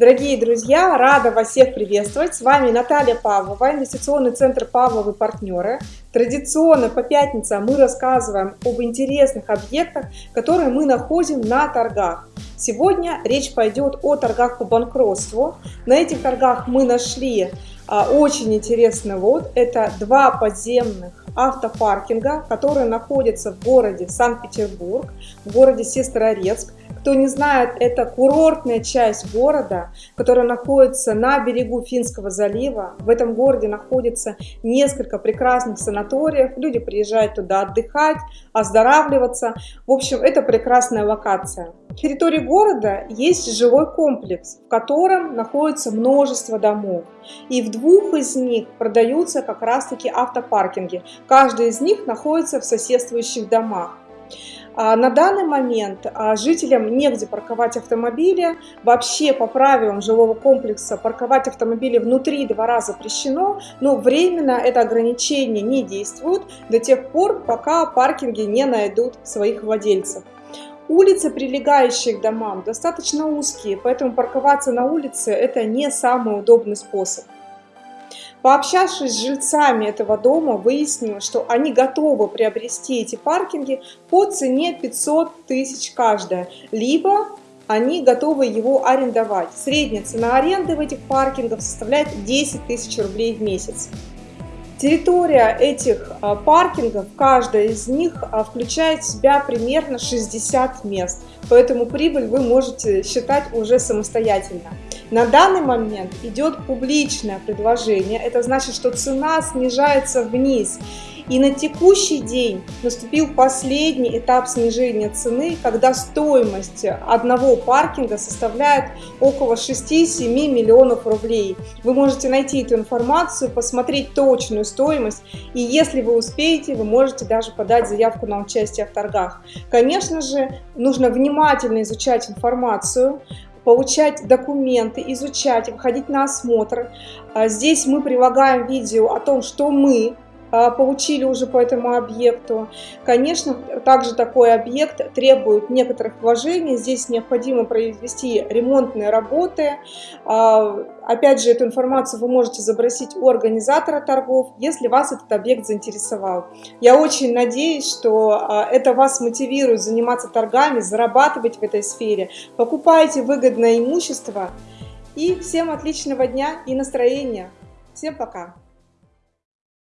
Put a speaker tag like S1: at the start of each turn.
S1: Дорогие друзья, рада вас всех приветствовать. С вами Наталья Павлова, инвестиционный центр Павловы партнеры. Традиционно по пятницам мы рассказываем об интересных объектах, которые мы находим на торгах. Сегодня речь пойдет о торгах по банкротству. На этих торгах мы нашли а, очень интересный вот. Это два подземных автопаркинга, которые находятся в городе Санкт-Петербург, в городе Сестрорецк. Кто не знает, это курортная часть города, которая находится на берегу Финского залива. В этом городе находится несколько прекрасных санаториев. Люди приезжают туда отдыхать, оздоравливаться. В общем, это прекрасная локация. На территории города есть жилой комплекс, в котором находится множество домов. И в двух из них продаются как раз-таки автопаркинги. Каждый из них находится в соседствующих домах. А, на данный момент а, жителям негде парковать автомобили. Вообще по правилам жилого комплекса парковать автомобили внутри двора запрещено, но временно это ограничение не действует до тех пор, пока паркинги не найдут своих владельцев. Улицы, прилегающие к домам, достаточно узкие, поэтому парковаться на улице – это не самый удобный способ. Пообщавшись с жильцами этого дома, выяснилось, что они готовы приобрести эти паркинги по цене 500 тысяч каждая, либо они готовы его арендовать. Средняя цена аренды в этих паркингах составляет 10 тысяч рублей в месяц. Территория этих а, паркингов, каждая из них а, включает в себя примерно 60 мест, поэтому прибыль вы можете считать уже самостоятельно. На данный момент идет публичное предложение, это значит, что цена снижается вниз. И на текущий день наступил последний этап снижения цены, когда стоимость одного паркинга составляет около 6-7 миллионов рублей. Вы можете найти эту информацию, посмотреть точную стоимость, и если вы успеете, вы можете даже подать заявку на участие в торгах. Конечно же, нужно внимательно изучать информацию, получать документы, изучать, выходить на осмотр. А здесь мы прилагаем видео о том, что мы получили уже по этому объекту. Конечно, также такой объект требует некоторых вложений. Здесь необходимо произвести ремонтные работы. А, опять же, эту информацию вы можете забросить у организатора торгов, если вас этот объект заинтересовал. Я очень надеюсь, что а, это вас мотивирует заниматься торгами, зарабатывать в этой сфере. Покупайте выгодное имущество. И всем отличного дня и настроения. Всем пока!